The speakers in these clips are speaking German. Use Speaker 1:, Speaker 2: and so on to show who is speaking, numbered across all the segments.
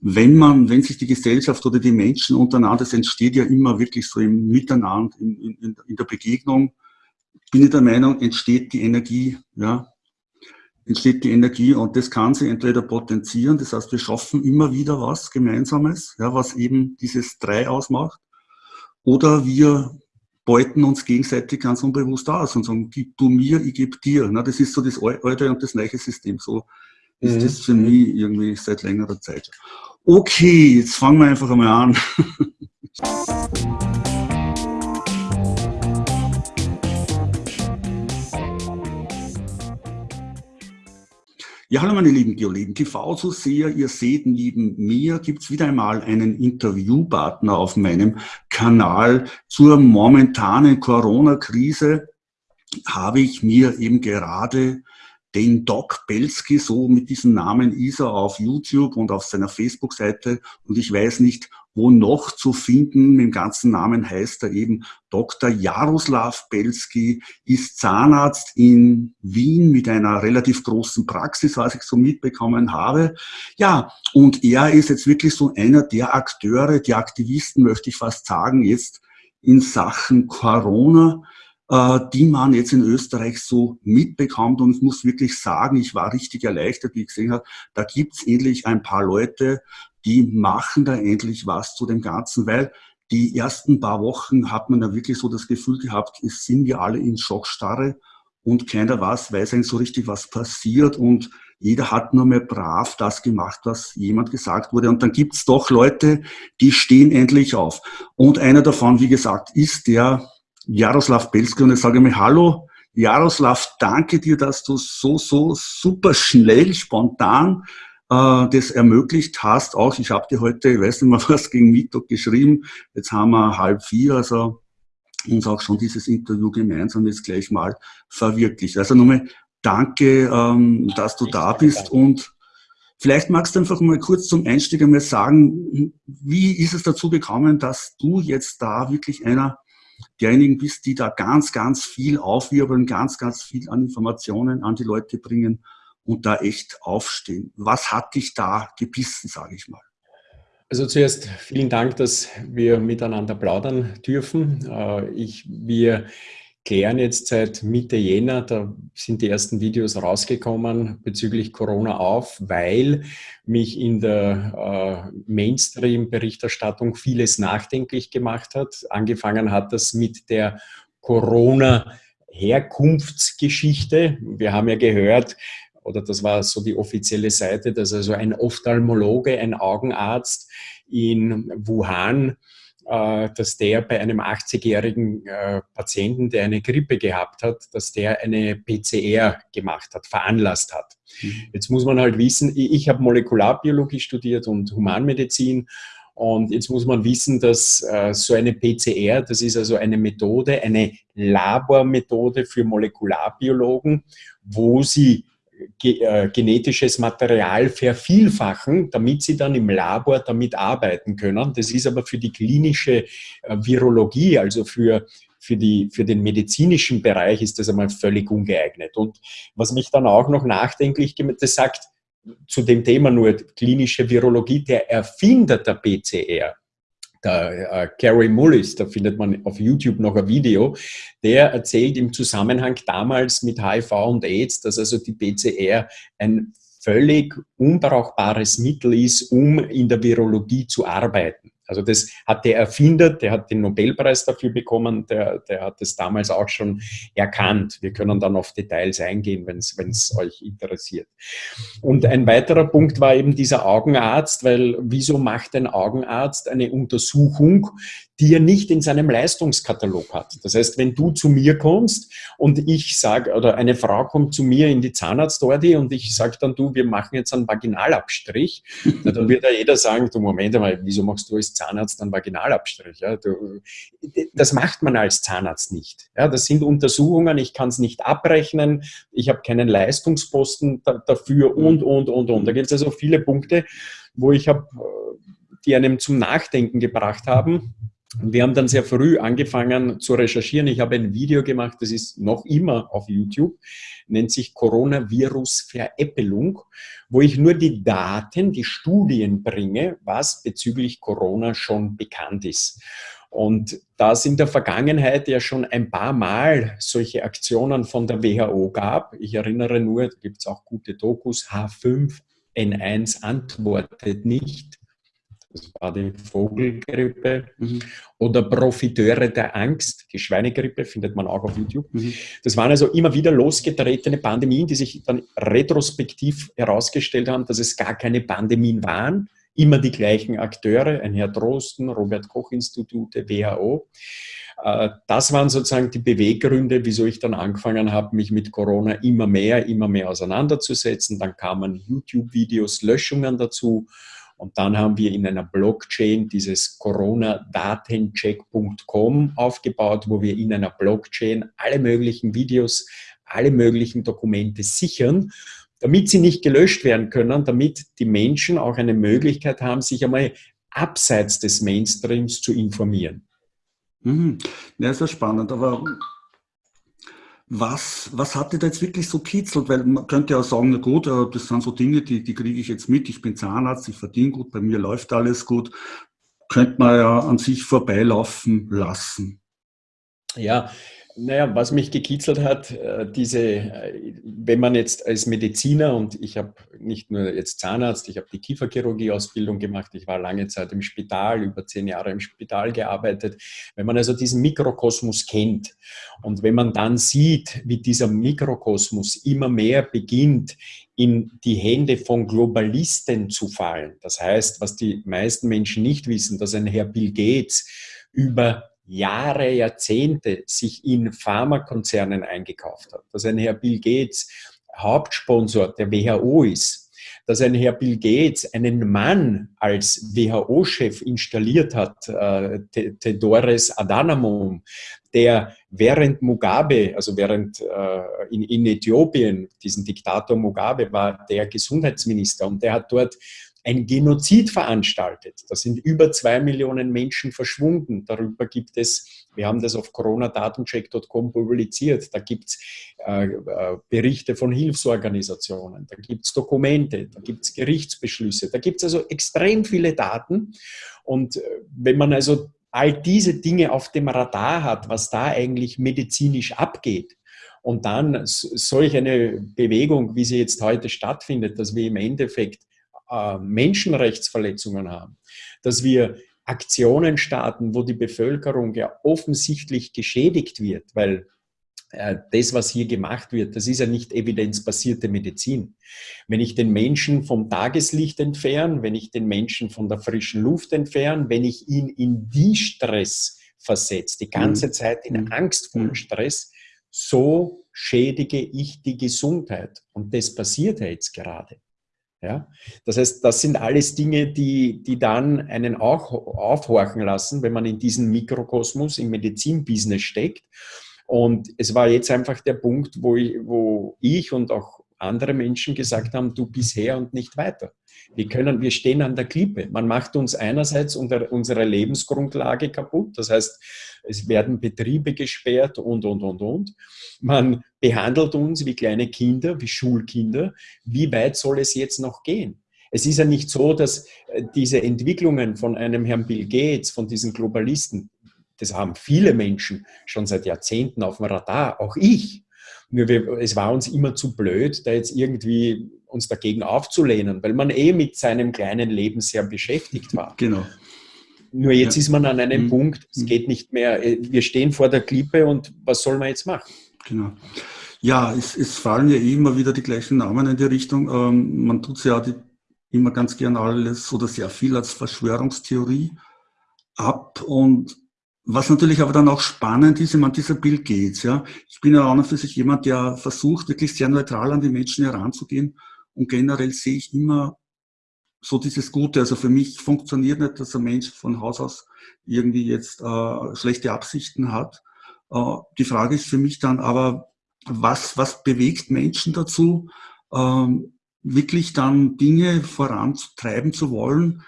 Speaker 1: wenn man, wenn sich die Gesellschaft oder die Menschen untereinander, das entsteht ja immer wirklich so im Miteinander, in, in, in der Begegnung, bin ich der Meinung, entsteht die Energie, ja, entsteht die Energie und das kann sie entweder potenzieren, das heißt, wir schaffen immer wieder was Gemeinsames, ja, was eben dieses Drei ausmacht, oder wir beuten uns gegenseitig ganz unbewusst aus und sagen, gib du mir, ich gebe dir. Na, das ist so das alte und das neue System. So ist mhm. das für mich irgendwie seit längerer Zeit. Okay, jetzt fangen wir einfach einmal an. Ja, hallo meine lieben Geoleben, TV-Zuseher, ihr seht neben mir gibt's wieder einmal einen Interviewpartner auf meinem Kanal zur momentanen Corona-Krise. Habe ich mir eben gerade den Doc Belski, so mit diesem Namen ist er auf YouTube und auf seiner Facebook-Seite und ich weiß nicht, wo noch zu finden. Mit dem ganzen Namen heißt er eben Dr. Jaroslav Belski, ist Zahnarzt in Wien mit einer relativ großen Praxis, was ich so mitbekommen habe. Ja, und er ist jetzt wirklich so einer der Akteure, die Aktivisten, möchte ich fast sagen, jetzt in Sachen Corona die man jetzt in Österreich so mitbekommt. Und ich muss wirklich sagen, ich war richtig erleichtert, wie ich gesehen habe, da gibt's endlich ein paar Leute, die machen da endlich was zu dem Ganzen, weil die ersten paar Wochen hat man da wirklich so das Gefühl gehabt, es sind wir alle in Schockstarre und keiner weiß, weiß eigentlich so richtig, was passiert und jeder hat nur mehr brav das gemacht, was jemand gesagt wurde. Und dann gibt's doch Leute, die stehen endlich auf. Und einer davon, wie gesagt, ist der Jaroslav Belski und ich sage mir, hallo, Jaroslav, danke dir, dass du so, so super schnell, spontan äh, das ermöglicht hast. Auch ich habe dir heute, ich weiß nicht mehr was, gegen Mittag geschrieben. Jetzt haben wir halb vier, also uns auch schon dieses Interview gemeinsam jetzt gleich mal verwirklicht. Also nochmal danke, ähm, dass du da bist und vielleicht magst du einfach mal kurz zum Einstieg einmal sagen, wie ist es dazu gekommen, dass du jetzt da wirklich einer derjenigen bist, die da ganz, ganz viel aufwirbeln, ganz, ganz viel an Informationen an die Leute bringen und da echt aufstehen. Was hat dich da gebissen, sage ich mal?
Speaker 2: Also zuerst vielen Dank, dass wir miteinander plaudern dürfen. Äh, ich, wir klären jetzt seit Mitte Jänner, da sind die ersten Videos rausgekommen bezüglich Corona auf, weil mich in der äh, Mainstream-Berichterstattung vieles nachdenklich gemacht hat. Angefangen hat das mit der Corona-Herkunftsgeschichte. Wir haben ja gehört, oder das war so die offizielle Seite, dass also ein Ophthalmologe, ein Augenarzt in Wuhan dass der bei einem 80-jährigen äh, Patienten, der eine Grippe gehabt hat, dass der eine PCR gemacht hat, veranlasst hat. Mhm. Jetzt muss man halt wissen, ich habe Molekularbiologie studiert und Humanmedizin und jetzt muss man wissen, dass äh, so eine PCR, das ist also eine Methode, eine Labormethode für Molekularbiologen, wo sie äh, genetisches Material vervielfachen, damit sie dann im Labor damit arbeiten können. Das ist aber für die klinische äh, Virologie, also für, für, die, für den medizinischen Bereich ist das einmal völlig ungeeignet. Und was mich dann auch noch nachdenklich gemacht, das sagt zu dem Thema nur klinische Virologie, der Erfinder der PCR, der äh, Gary Mullis, da findet man auf YouTube noch ein Video, der erzählt im Zusammenhang damals mit HIV und AIDS, dass also die PCR ein völlig unbrauchbares Mittel ist, um in der Virologie zu arbeiten. Also das hat der Erfinder, der hat den Nobelpreis dafür bekommen, der, der hat es damals auch schon erkannt. Wir können dann auf Details eingehen, wenn es euch interessiert. Und ein weiterer Punkt war eben dieser Augenarzt, weil wieso macht ein Augenarzt eine Untersuchung, die er nicht in seinem Leistungskatalog hat. Das heißt, wenn du zu mir kommst und ich sage, oder eine Frau kommt zu mir in die Zahnarztordie und ich sage dann, du, wir machen jetzt einen Vaginalabstrich, dann wird ja jeder sagen, du, Moment einmal, wieso machst du als Zahnarzt einen Vaginalabstrich? Ja, du, das macht man als Zahnarzt nicht. Ja, das sind Untersuchungen, ich kann es nicht abrechnen, ich habe keinen Leistungsposten da, dafür und, und, und, und. Da gibt es also viele Punkte, wo ich habe, die einem zum Nachdenken gebracht haben wir haben dann sehr früh angefangen zu recherchieren. Ich habe ein Video gemacht, das ist noch immer auf YouTube, nennt sich Coronavirus-Veräppelung, wo ich nur die Daten, die Studien bringe, was bezüglich Corona schon bekannt ist. Und da es in der Vergangenheit ja schon ein paar Mal solche Aktionen von der WHO gab, ich erinnere nur, da gibt es auch gute Dokus, H5N1 antwortet nicht, das war die Vogelgrippe, mhm. oder Profiteure der Angst, die Schweinegrippe, findet man auch auf YouTube. Mhm. Das waren also immer wieder losgetretene Pandemien, die sich dann retrospektiv herausgestellt haben, dass es gar keine Pandemien waren, immer die gleichen Akteure, ein Herr Drosten, Robert Koch Institute, WHO. Äh, das waren sozusagen die Beweggründe, wieso ich dann angefangen habe, mich mit Corona immer mehr, immer mehr auseinanderzusetzen. Dann kamen YouTube-Videos, Löschungen dazu und dann haben wir in einer Blockchain dieses Corona-Datencheck.com aufgebaut, wo wir in einer Blockchain alle möglichen Videos, alle möglichen Dokumente sichern, damit sie nicht gelöscht werden können, damit die Menschen auch eine Möglichkeit haben, sich einmal abseits des Mainstreams zu informieren.
Speaker 1: Mhm. Ja, ist ja spannend, aber was, was hat dir da jetzt wirklich so kitzelt? Weil man könnte ja sagen, na gut, äh, das sind so Dinge, die, die kriege ich jetzt mit. Ich bin Zahnarzt, ich verdiene gut, bei mir läuft alles gut. Könnte man ja an sich vorbeilaufen lassen.
Speaker 2: Ja, naja, was mich gekitzelt hat, äh, diese, äh, wenn man jetzt als Mediziner und ich habe nicht nur jetzt Zahnarzt, ich habe die Kieferchirurgie-Ausbildung gemacht, ich war lange Zeit im Spital, über zehn Jahre im Spital gearbeitet. Wenn man also diesen Mikrokosmos kennt und wenn man dann sieht, wie dieser Mikrokosmos immer mehr beginnt, in die Hände von Globalisten zu fallen. Das heißt, was die meisten Menschen nicht wissen, dass ein Herr Bill Gates über Jahre, Jahrzehnte sich in Pharmakonzernen eingekauft hat, dass ein Herr Bill Gates Hauptsponsor der WHO ist, dass ein Herr Bill Gates einen Mann als WHO-Chef installiert hat, äh, Tedores Adhanomum, der während Mugabe, also während äh, in, in Äthiopien, diesen Diktator Mugabe war der Gesundheitsminister und der hat dort ein Genozid veranstaltet. Da sind über zwei Millionen Menschen verschwunden. Darüber gibt es, wir haben das auf coronadatencheck.com publiziert, da gibt es äh, äh, Berichte von Hilfsorganisationen, da gibt es Dokumente, da gibt es Gerichtsbeschlüsse, da gibt es also extrem viele Daten. Und äh, wenn man also all diese Dinge auf dem Radar hat, was da eigentlich medizinisch abgeht, und dann solch eine Bewegung, wie sie jetzt heute stattfindet, dass wir im Endeffekt äh, Menschenrechtsverletzungen haben, dass wir Aktionen starten, wo die Bevölkerung ja offensichtlich geschädigt wird, weil äh, das, was hier gemacht wird, das ist ja nicht evidenzbasierte Medizin. Wenn ich den Menschen vom Tageslicht entferne, wenn ich den Menschen von der frischen Luft entferne, wenn ich ihn in die Stress versetze, die ganze mhm. Zeit in mhm. angstvollen mhm. Stress, so schädige ich die Gesundheit. Und das passiert ja jetzt gerade. Ja? Das heißt, das sind alles Dinge, die, die dann einen auch aufhorchen lassen, wenn man in diesem Mikrokosmos im Medizinbusiness steckt. Und es war jetzt einfach der Punkt, wo ich, wo ich und auch andere Menschen gesagt haben, du bisher und nicht weiter. Wir können, wir stehen an der Klippe. Man macht uns einerseits unsere Lebensgrundlage kaputt. Das heißt, es werden Betriebe gesperrt und, und, und, und. Man behandelt uns wie kleine Kinder, wie Schulkinder. Wie weit soll es jetzt noch gehen? Es ist ja nicht so, dass äh, diese Entwicklungen von einem Herrn Bill Gates, von diesen Globalisten, das haben viele Menschen schon seit Jahrzehnten auf dem Radar, auch ich. Nur wir, es war uns immer zu blöd, da jetzt irgendwie uns dagegen aufzulehnen, weil man eh mit seinem kleinen Leben sehr beschäftigt war.
Speaker 1: Genau.
Speaker 2: Nur jetzt ja. ist man an einem mhm. Punkt, es mhm. geht nicht mehr, äh, wir stehen vor der Klippe und was soll man jetzt machen?
Speaker 1: Genau. Ja, es, es fallen ja eh immer wieder die gleichen Namen in die Richtung. Ähm, man tut ja die, immer ganz gern alles oder sehr viel als Verschwörungstheorie ab und was natürlich aber dann auch spannend ist, ich meine, dieser Bill Gates, ja. Ich bin ja auch noch für sich jemand, der versucht, wirklich sehr neutral an die Menschen heranzugehen. Und generell sehe ich immer so dieses Gute. Also für mich funktioniert nicht, dass ein Mensch von Haus aus irgendwie jetzt äh, schlechte Absichten hat. Äh, die Frage ist für mich dann aber, was, was bewegt Menschen dazu, ähm, wirklich dann Dinge voranzutreiben zu wollen,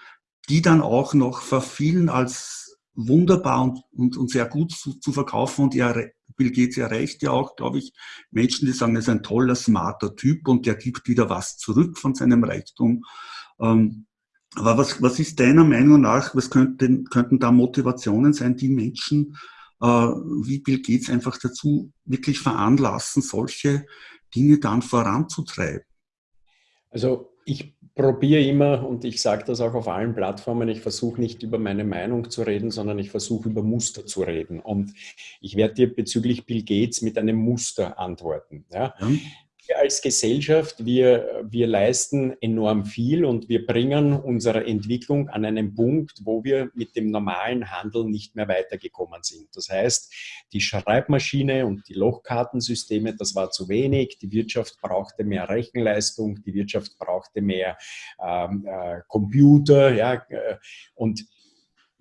Speaker 1: die dann auch noch für vielen als wunderbar und, und, und sehr gut zu, zu verkaufen und er, Bill Gates erreicht ja auch, glaube ich, Menschen, die sagen, er ist ein toller, smarter Typ und der gibt wieder was zurück von seinem Reichtum. Ähm, aber was, was ist deiner Meinung nach, was könnten, könnten da Motivationen sein, die Menschen äh, wie Bill Gates einfach dazu wirklich veranlassen, solche Dinge dann voranzutreiben?
Speaker 2: Also ich probiere immer, und ich sage das auch auf allen Plattformen, ich versuche nicht über meine Meinung zu reden, sondern ich versuche über Muster zu reden. Und ich werde dir bezüglich Bill Gates mit einem Muster antworten. Ja? wir als Gesellschaft, wir, wir leisten enorm viel und wir bringen unsere Entwicklung an einen Punkt, wo wir mit dem normalen Handel nicht mehr weitergekommen sind. Das heißt, die Schreibmaschine und die Lochkartensysteme, das war zu wenig. Die Wirtschaft brauchte mehr Rechenleistung, die Wirtschaft brauchte mehr ähm, äh, Computer. Ja, äh, und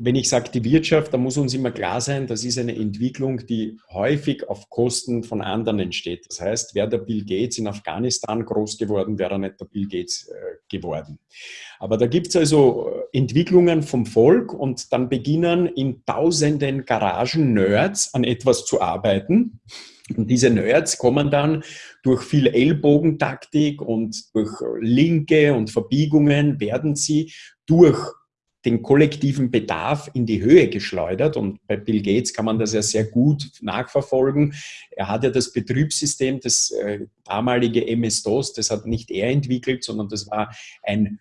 Speaker 2: wenn ich sage die Wirtschaft, da muss uns immer klar sein, das ist eine Entwicklung, die häufig auf Kosten von anderen entsteht. Das heißt, wäre der Bill Gates in Afghanistan groß geworden, wäre er nicht der Bill Gates äh, geworden. Aber da gibt es also äh, Entwicklungen vom Volk und dann beginnen in tausenden Garagen-Nerds an etwas zu arbeiten. Und diese Nerds kommen dann durch viel Ellbogentaktik und durch Linke und Verbiegungen werden sie durch den kollektiven Bedarf in die Höhe geschleudert. Und bei Bill Gates kann man das ja sehr gut nachverfolgen. Er hat ja das Betriebssystem, das äh, damalige MS-DOS, das hat nicht er entwickelt, sondern das war ein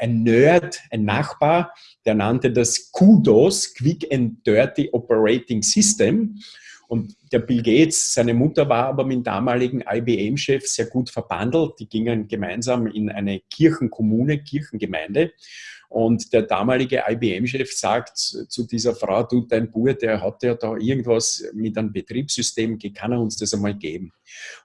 Speaker 2: ein Nerd, ein Nachbar, der nannte das QDOS, Quick and Dirty Operating System. Und der Bill Gates, seine Mutter war aber mit dem damaligen IBM-Chef sehr gut verbandelt. Die gingen gemeinsam in eine Kirchenkommune, Kirchengemeinde. Und der damalige IBM-Chef sagt zu dieser Frau, du, dein Bub, der hat ja da irgendwas mit einem Betriebssystem, kann er uns das einmal geben?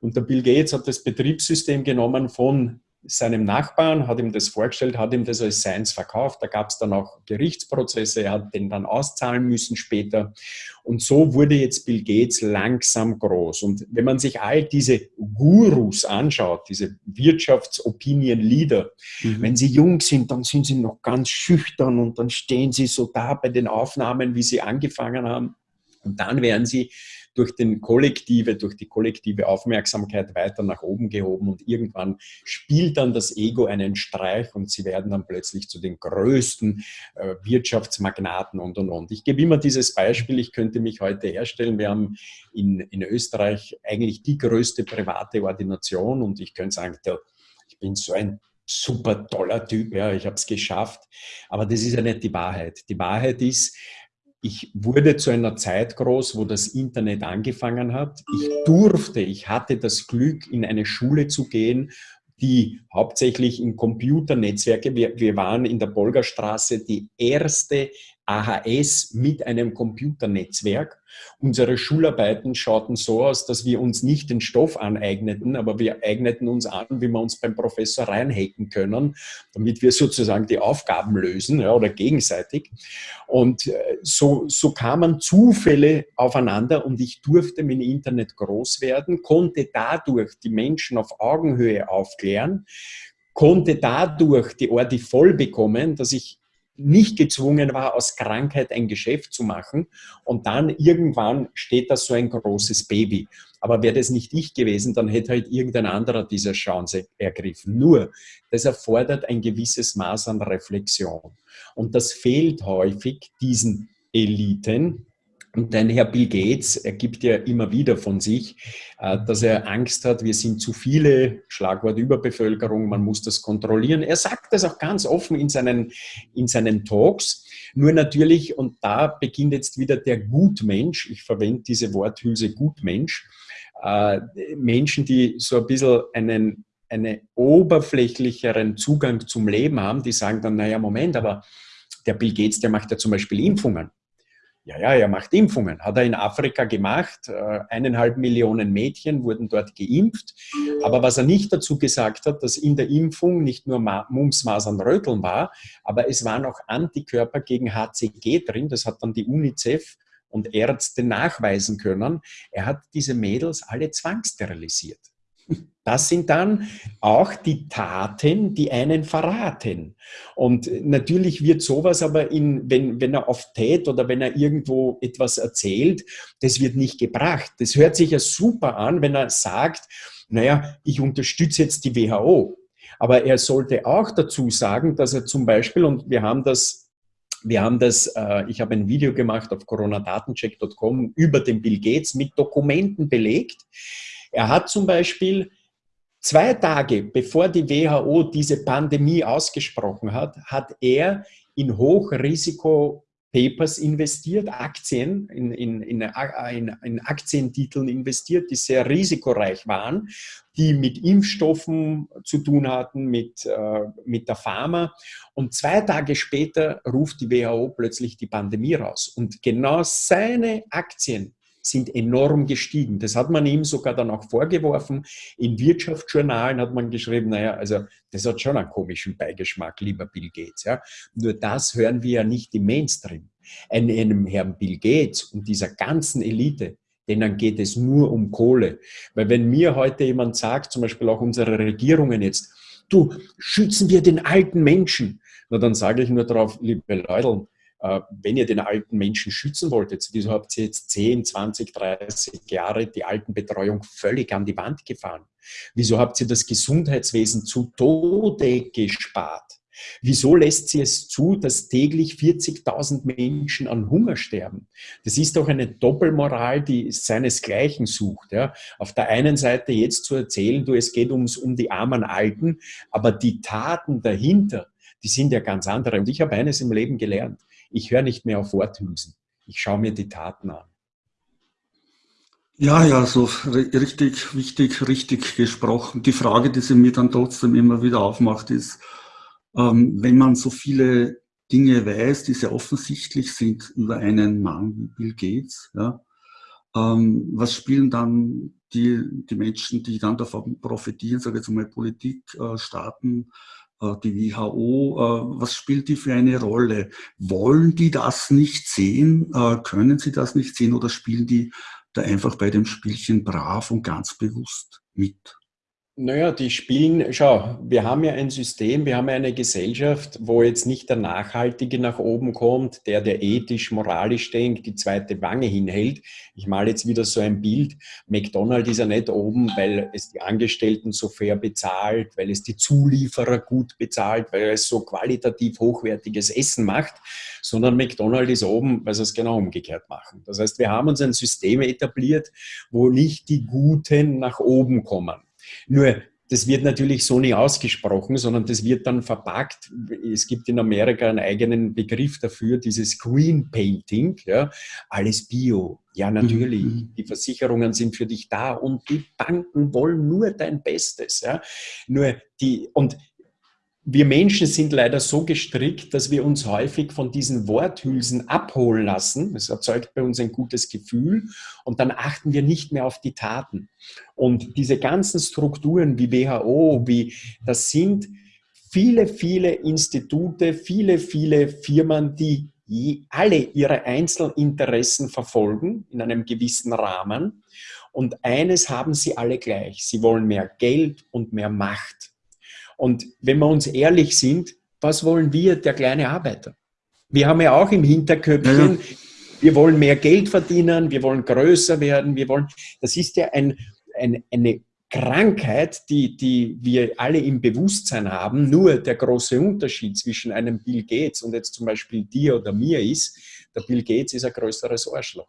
Speaker 2: Und der Bill Gates hat das Betriebssystem genommen von seinem Nachbarn, hat ihm das vorgestellt, hat ihm das als Science verkauft. Da gab es dann auch Gerichtsprozesse, er hat den dann auszahlen müssen später. Und so wurde jetzt Bill Gates langsam groß. Und wenn man sich all diese Gurus anschaut, diese Wirtschaftsopinion-Leader, mhm. wenn sie jung sind, dann sind sie noch ganz schüchtern und dann stehen sie so da bei den Aufnahmen, wie sie angefangen haben. Und dann werden sie durch, den kollektive, durch die kollektive Aufmerksamkeit weiter nach oben gehoben und irgendwann spielt dann das Ego einen Streich und sie werden dann plötzlich zu den größten äh, Wirtschaftsmagnaten und und und. Ich gebe immer dieses Beispiel, ich könnte mich heute herstellen, wir haben in, in Österreich eigentlich die größte private Ordination und ich könnte sagen, ich bin so ein super toller Typ, ja, ich habe es geschafft. Aber das ist ja nicht die Wahrheit. Die Wahrheit ist, ich wurde zu einer Zeit groß, wo das Internet angefangen hat. Ich durfte, ich hatte das Glück, in eine Schule zu gehen, die hauptsächlich in Computernetzwerke, wir, wir waren in der Bolgerstraße die erste AHS mit einem Computernetzwerk. Unsere Schularbeiten schauten so aus, dass wir uns nicht den Stoff aneigneten, aber wir eigneten uns an, wie wir uns beim Professor reinhacken können, damit wir sozusagen die Aufgaben lösen ja, oder gegenseitig. Und äh, so, so kamen Zufälle aufeinander und ich durfte mit dem Internet groß werden, konnte dadurch die Menschen auf Augenhöhe aufklären, konnte dadurch die Orte voll bekommen, dass ich nicht gezwungen war, aus Krankheit ein Geschäft zu machen. Und dann irgendwann steht da so ein großes Baby. Aber wäre das nicht ich gewesen, dann hätte halt irgendein anderer diese Chance ergriffen. Nur, das erfordert ein gewisses Maß an Reflexion. Und das fehlt häufig diesen Eliten, und dein Herr Bill Gates, er gibt ja immer wieder von sich, äh, dass er Angst hat, wir sind zu viele, Schlagwort Überbevölkerung, man muss das kontrollieren. Er sagt das auch ganz offen in seinen, in seinen Talks. Nur natürlich, und da beginnt jetzt wieder der Gutmensch, ich verwende diese Worthülse Gutmensch, äh, Menschen, die so ein bisschen einen, einen oberflächlicheren Zugang zum Leben haben, die sagen dann, naja, Moment, aber der Bill Gates, der macht ja zum Beispiel Impfungen. Ja, ja, er macht Impfungen. Hat er in Afrika gemacht. Äh, eineinhalb Millionen Mädchen wurden dort geimpft. Aber was er nicht dazu gesagt hat, dass in der Impfung nicht nur Mumps, Masern, Röteln war, aber es waren auch Antikörper gegen HCG drin. Das hat dann die UNICEF und Ärzte nachweisen können. Er hat diese Mädels alle zwangssterilisiert. Das sind dann auch die Taten, die einen verraten. Und natürlich wird sowas aber, in, wenn, wenn er auf Tät oder wenn er irgendwo etwas erzählt, das wird nicht gebracht. Das hört sich ja super an, wenn er sagt, naja, ich unterstütze jetzt die WHO. Aber er sollte auch dazu sagen, dass er zum Beispiel, und wir haben das wir haben das, äh, ich habe ein Video gemacht auf coronadatencheck.com über den Bill Gates mit Dokumenten belegt. Er hat zum Beispiel Zwei Tage bevor die WHO diese Pandemie ausgesprochen hat, hat er in Hochrisiko-Papers investiert, Aktien, in, in, in, in, Aktientiteln investiert, die sehr risikoreich waren, die mit Impfstoffen zu tun hatten, mit, äh, mit der Pharma. Und zwei Tage später ruft die WHO plötzlich die Pandemie raus. Und genau seine Aktien sind enorm gestiegen. Das hat man ihm sogar dann auch vorgeworfen. In Wirtschaftsjournalen hat man geschrieben, naja, also das hat schon einen komischen Beigeschmack, lieber Bill Gates. Ja. Nur das hören wir ja nicht im Mainstream. Einem Herrn Bill Gates und dieser ganzen Elite, denen geht es nur um Kohle. Weil wenn mir heute jemand sagt, zum Beispiel auch unsere Regierungen jetzt, du, schützen wir den alten Menschen, na dann sage ich nur darauf, liebe Leute, wenn ihr den alten Menschen schützen wolltet, wieso habt ihr jetzt 10, 20, 30 Jahre die Altenbetreuung völlig an die Wand gefahren? Wieso habt ihr das Gesundheitswesen zu Tode gespart? Wieso lässt sie es zu, dass täglich 40.000 Menschen an Hunger sterben? Das ist doch eine Doppelmoral, die seinesgleichen sucht. Ja? Auf der einen Seite jetzt zu erzählen, du, es geht ums, um die armen Alten, aber die Taten dahinter, die sind ja ganz andere. Und ich habe eines im Leben gelernt ich höre nicht mehr auf Worthülsen. Ich schaue mir die Taten an.
Speaker 1: Ja, ja, so richtig, wichtig, richtig gesprochen. Die Frage, die sie mir dann trotzdem immer wieder aufmacht, ist, ähm, wenn man so viele Dinge weiß, die sehr offensichtlich sind über einen Mann wie Bill Gates, ja, ähm, was spielen dann die, die Menschen, die dann davon profitieren, sage ich jetzt mal Politik, äh, Staaten, die WHO, äh, was spielt die für eine Rolle? Wollen die das nicht sehen? Äh, können sie das nicht sehen oder spielen die da einfach bei dem Spielchen brav und ganz bewusst mit?
Speaker 2: Naja, die spielen, schau, wir haben ja ein System, wir haben ja eine Gesellschaft, wo jetzt nicht der Nachhaltige nach oben kommt, der, der ethisch, moralisch denkt, die zweite Wange hinhält. Ich male jetzt wieder so ein Bild. McDonald's ist ja nicht oben, weil es die Angestellten so fair bezahlt, weil es die Zulieferer gut bezahlt, weil es so qualitativ hochwertiges Essen macht, sondern McDonald's ist oben, weil sie es genau umgekehrt machen. Das heißt, wir haben uns ein System etabliert, wo nicht die Guten nach oben kommen nur das wird natürlich so nie ausgesprochen, sondern das wird dann verpackt. Es gibt in Amerika einen eigenen Begriff dafür, dieses Green Painting, ja, alles Bio. Ja, natürlich. Mhm. Die Versicherungen sind für dich da und die Banken wollen nur dein Bestes. Ja. Nur die, und wir Menschen sind leider so gestrickt, dass wir uns häufig von diesen Worthülsen abholen lassen. Das erzeugt bei uns ein gutes Gefühl und dann achten wir nicht mehr auf die Taten. Und diese ganzen Strukturen wie WHO, wie das sind viele, viele Institute, viele, viele Firmen, die alle ihre Einzelinteressen verfolgen in einem gewissen Rahmen. Und eines haben sie alle gleich. Sie wollen mehr Geld und mehr Macht. Und wenn wir uns ehrlich sind, was wollen wir, der kleine Arbeiter? Wir haben ja auch im Hinterköpfchen, ja. wir wollen mehr Geld verdienen, wir wollen größer werden, wir wollen, das ist ja ein, ein, eine Krankheit, die, die wir alle im Bewusstsein haben. Nur der große Unterschied zwischen einem Bill Gates und jetzt zum Beispiel dir oder mir ist, der Bill Gates ist ein größeres Arschloch.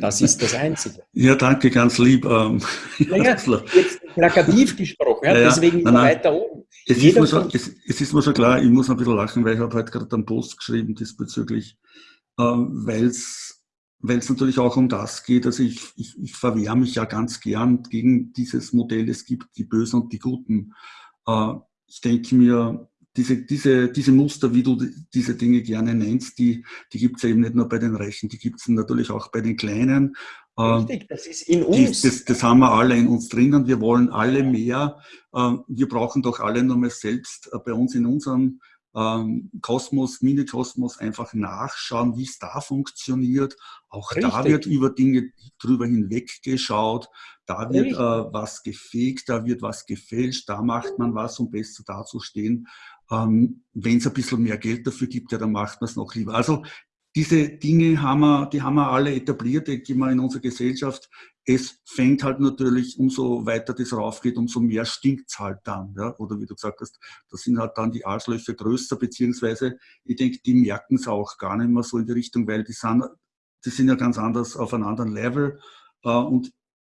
Speaker 2: Das ist das Einzige.
Speaker 1: Ja, danke, ganz lieb. Ähm,
Speaker 2: naja, jetzt plakativ gesprochen, ja, ja, deswegen nein, nein. weiter oben.
Speaker 1: Es ist, mir schon, es, es ist, mir schon, klar, ich muss ein bisschen lachen, weil ich habe heute gerade einen Post geschrieben diesbezüglich, ähm, weil es natürlich auch um das geht. Also ich, ich, ich verwehre mich ja ganz gern gegen dieses Modell, es gibt die Bösen und die Guten. Äh, ich denke mir, diese, diese, diese Muster, wie du diese Dinge gerne nennst, die, die gibt es ja eben nicht nur bei den Reichen, die gibt es natürlich auch bei den Kleinen.
Speaker 2: Ähm, Richtig, das ist in uns.
Speaker 1: Das, das, haben wir alle in uns drinnen. Wir wollen alle mehr. Ähm, wir brauchen doch alle nur mal selbst äh, bei uns in unserem ähm, Kosmos, Mini-Kosmos einfach nachschauen, wie es da funktioniert. Auch Richtig. da wird über Dinge drüber hinweg geschaut, da wird äh, was gefegt, da wird was gefälscht, da macht man was, um besser dazustehen. Ähm, Wenn es ein bisschen mehr Geld dafür gibt, ja, dann macht man es noch lieber. Also diese Dinge haben wir, die haben wir alle etabliert, die wir in unserer Gesellschaft. Es fängt halt natürlich, umso weiter das raufgeht, umso mehr stinkt es halt dann. Ja? Oder wie du gesagt hast, da sind halt dann die Arschlöcher größer, beziehungsweise ich denke, die merken es auch gar nicht mehr so in die Richtung, weil die sind, die sind ja ganz anders auf einem anderen Level. Äh, und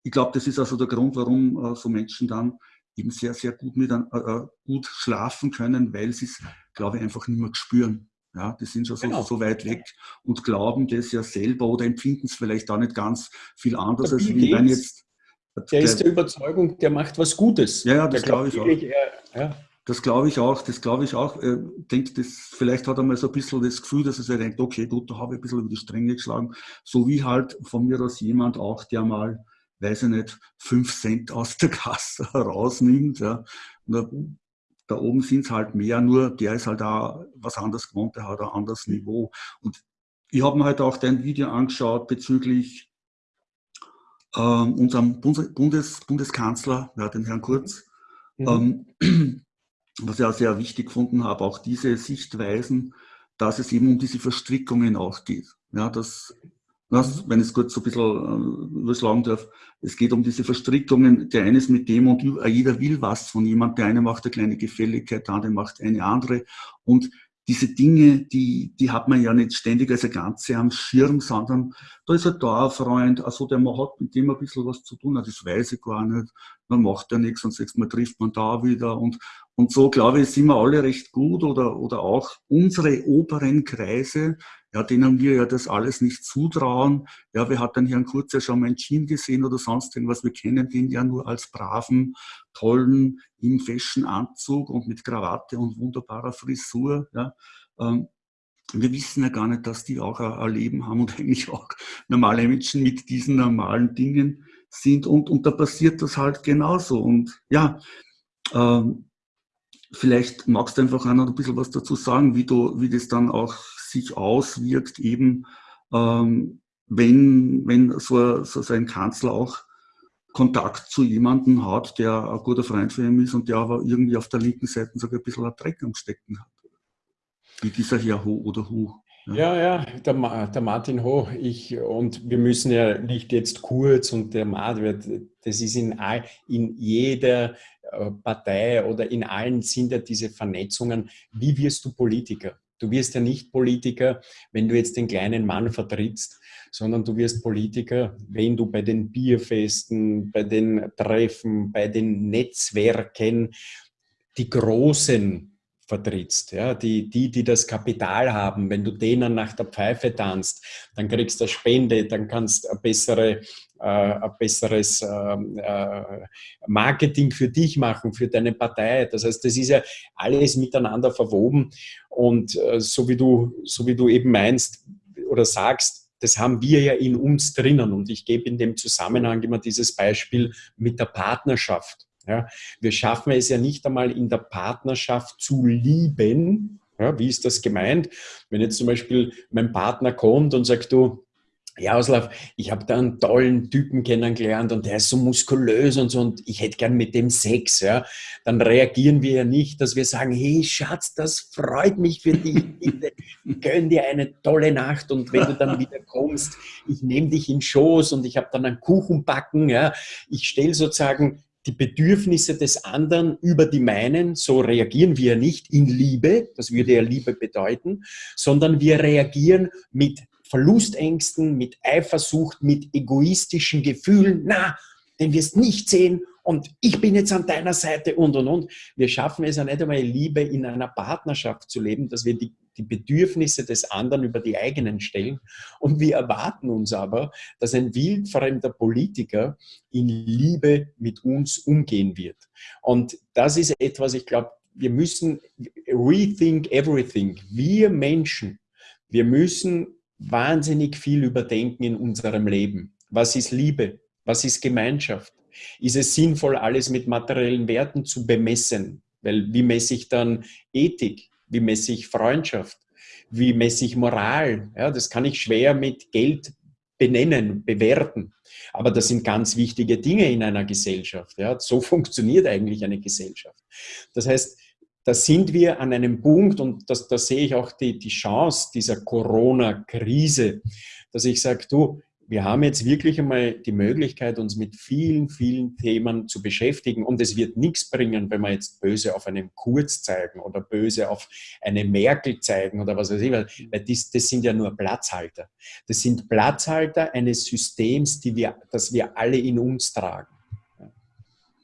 Speaker 1: ich glaube, das ist also der Grund, warum äh, so Menschen dann eben sehr, sehr gut, mit, äh, gut schlafen können, weil sie es, glaube ich, einfach nicht mehr spüren. Ja, die sind schon so, genau. so, weit weg und glauben das ja selber oder empfinden es vielleicht auch nicht ganz viel anders, als wie wenn jetzt.
Speaker 2: Der, der ist der Überzeugung, der macht was Gutes.
Speaker 1: Ja, ja das glaube ich auch. Er, ja. Das glaube ich auch, das glaube ich auch. Er denkt, das, vielleicht hat er mal so ein bisschen das Gefühl, dass er sich denkt, okay, gut, da habe ich ein bisschen über die Stränge geschlagen. So wie halt von mir aus jemand auch, der mal, weiß ich nicht, fünf Cent aus der Kasse rausnimmt. Ja. Und da oben sind es halt mehr, nur der ist halt auch was anderes gewohnt, der hat ein anderes Niveau. Und ich habe mir halt auch dein Video angeschaut bezüglich ähm, unserem Bundes, Bundeskanzler, ja, den Herrn Kurz, mhm. ähm, was ich auch sehr wichtig gefunden habe, auch diese Sichtweisen, dass es eben um diese Verstrickungen auch geht. Ja, dass das, wenn ich es kurz so ein bisschen äh, überschlagen darf, es geht um diese Verstrickungen, der eine ist mit dem und jeder will was von jemand, der eine macht eine kleine Gefälligkeit, der andere macht eine andere. Und diese Dinge, die, die hat man ja nicht ständig als ein Ganze am Schirm, sondern da ist ein Dauerfreund, also der man hat mit dem ein bisschen was zu tun, das weiß ich gar nicht, man macht ja nichts und sechs Mal trifft man da wieder und, und so, glaube ich, sind wir alle recht gut oder, oder auch unsere oberen Kreise, ja, denen wir ja das alles nicht zutrauen. Ja, wer hat denn Herrn Kurz ja schon mal in Jean gesehen oder sonst irgendwas? Wir kennen den ja nur als braven, tollen, im Fashion-Anzug und mit Krawatte und wunderbarer Frisur. Ja. Ähm, wir wissen ja gar nicht, dass die auch ein Leben haben und eigentlich auch normale Menschen mit diesen normalen Dingen sind. Und, und da passiert das halt genauso. Und ja, ähm, vielleicht magst du einfach auch noch ein bisschen was dazu sagen, wie, du, wie das dann auch sich auswirkt, eben ähm, wenn, wenn so, so ein Kanzler auch Kontakt zu jemandem hat, der ein guter Freund für ihn ist und der aber irgendwie auf der linken Seite sogar ein bisschen ein Dreck am Stecken hat. Wie dieser Herr Ho oder Hu.
Speaker 2: Ja, ja, der, der, Martin Ho, ich, und wir müssen ja nicht jetzt kurz und der Martin, das ist in, all, in jeder äh, Partei oder in allen sind ja diese Vernetzungen. Wie wirst du Politiker? Du wirst ja nicht Politiker, wenn du jetzt den kleinen Mann vertrittst, sondern du wirst Politiker, wenn du bei den Bierfesten, bei den Treffen, bei den Netzwerken die großen vertrittst, ja, die, die, die das Kapital haben, wenn du denen nach der Pfeife tanzt, dann kriegst du eine Spende, dann kannst du bessere, äh, ein besseres ähm, äh, Marketing für dich machen, für deine Partei. Das heißt, das ist ja alles miteinander verwoben und äh, so, wie du, so wie du eben meinst oder sagst, das haben wir ja in uns drinnen und ich gebe in dem Zusammenhang immer dieses Beispiel mit der Partnerschaft. Ja, wir schaffen es ja nicht einmal in der Partnerschaft zu lieben. Ja, wie ist das gemeint? Wenn jetzt zum Beispiel mein Partner kommt und sagt, du, ja, Auslauf, ich habe da einen tollen Typen kennengelernt und der ist so muskulös und so und ich hätte gern mit dem Sex, ja, dann reagieren wir ja nicht, dass wir sagen, hey Schatz, das freut mich für dich, bitte gönn dir eine tolle Nacht und wenn du dann wieder kommst, ich nehme dich in Schoß und ich habe dann einen Kuchen backen, ja, ich stelle sozusagen die Bedürfnisse des anderen über die meinen, so reagieren wir nicht in Liebe, das würde ja Liebe bedeuten, sondern wir reagieren mit Verlustängsten, mit Eifersucht, mit egoistischen Gefühlen, na, den wirst nicht sehen und ich bin jetzt an deiner Seite und und und. Wir schaffen es ja nicht einmal, Liebe in einer Partnerschaft zu leben, dass wir die, die Bedürfnisse des anderen über die eigenen stellen. Und wir erwarten uns aber, dass ein wildfremder Politiker in Liebe mit uns umgehen wird. Und das ist etwas, ich glaube, wir müssen rethink everything. Wir Menschen, wir müssen wahnsinnig viel überdenken in unserem Leben. Was ist Liebe? Was ist Gemeinschaft? Ist es sinnvoll, alles mit materiellen Werten zu bemessen? Weil wie messe ich dann Ethik? Wie messe ich Freundschaft? Wie messe ich Moral? Ja, das kann ich schwer mit Geld benennen, bewerten. Aber das sind ganz wichtige Dinge in einer Gesellschaft. Ja, so funktioniert eigentlich eine Gesellschaft. Das heißt, da sind wir an einem Punkt und das, da sehe ich auch die, die Chance dieser Corona-Krise, dass ich sage, du, wir haben jetzt wirklich einmal die Möglichkeit, uns mit vielen, vielen Themen zu beschäftigen. Und es wird nichts bringen, wenn wir jetzt böse auf einen Kurz zeigen oder böse auf eine Merkel zeigen oder was weiß ich. Weil das, das sind ja nur Platzhalter. Das sind Platzhalter eines Systems, die wir, das wir alle in uns tragen.